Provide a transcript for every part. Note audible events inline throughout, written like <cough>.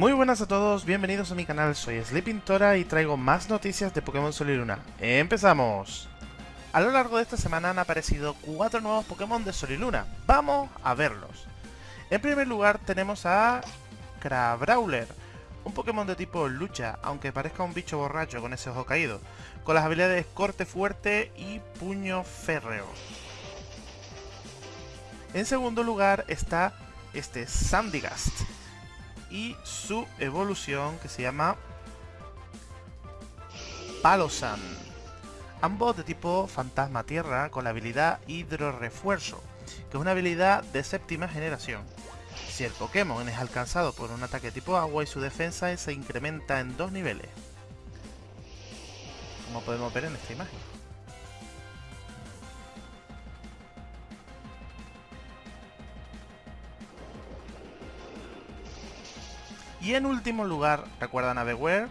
Muy buenas a todos, bienvenidos a mi canal, soy Sleeping Tora y traigo más noticias de Pokémon Sol y Luna. ¡Empezamos! A lo largo de esta semana han aparecido cuatro nuevos Pokémon de Sol y Luna. ¡Vamos a verlos! En primer lugar tenemos a... Crabrawler, un Pokémon de tipo lucha, aunque parezca un bicho borracho con ese ojo caído, con las habilidades corte fuerte y puño férreo. En segundo lugar está este Sandygast y su evolución que se llama Palosan. Ambos de tipo fantasma tierra con la habilidad hidro refuerzo, que es una habilidad de séptima generación. Si el Pokémon es alcanzado por un ataque tipo agua y su defensa se incrementa en dos niveles. Como podemos ver en esta imagen. Y en último lugar, ¿recuerdan a Beware?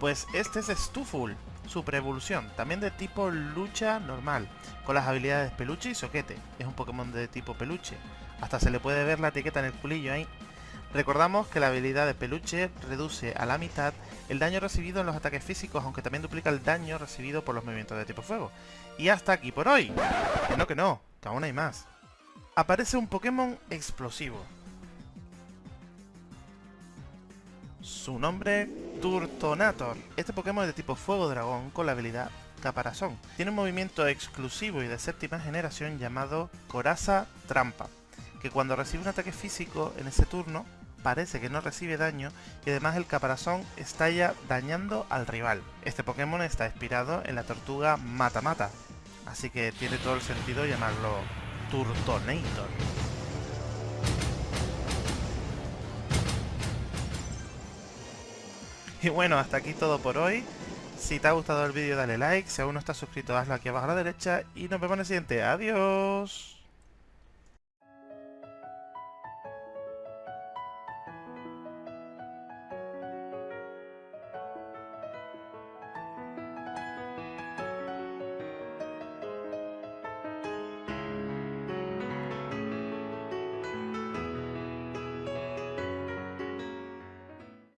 Pues este es Stuful, Super Evolución, también de tipo lucha normal, con las habilidades peluche y soquete. Es un Pokémon de tipo peluche. Hasta se le puede ver la etiqueta en el culillo ahí. Recordamos que la habilidad de peluche reduce a la mitad el daño recibido en los ataques físicos, aunque también duplica el daño recibido por los movimientos de tipo fuego. Y hasta aquí por hoy. Que no, que no, que aún hay más. Aparece un Pokémon explosivo. Su nombre, Turtonator. Este Pokémon es de tipo Fuego Dragón con la habilidad Caparazón. Tiene un movimiento exclusivo y de séptima generación llamado Coraza Trampa, que cuando recibe un ataque físico en ese turno, parece que no recibe daño y además el caparazón estalla dañando al rival. Este Pokémon está inspirado en la tortuga Mata Mata, así que tiene todo el sentido llamarlo Turtonator. <laughs> Y bueno, hasta aquí todo por hoy. Si te ha gustado el vídeo dale like, si aún no estás suscrito hazlo aquí abajo a la derecha y nos vemos en el siguiente. ¡Adiós!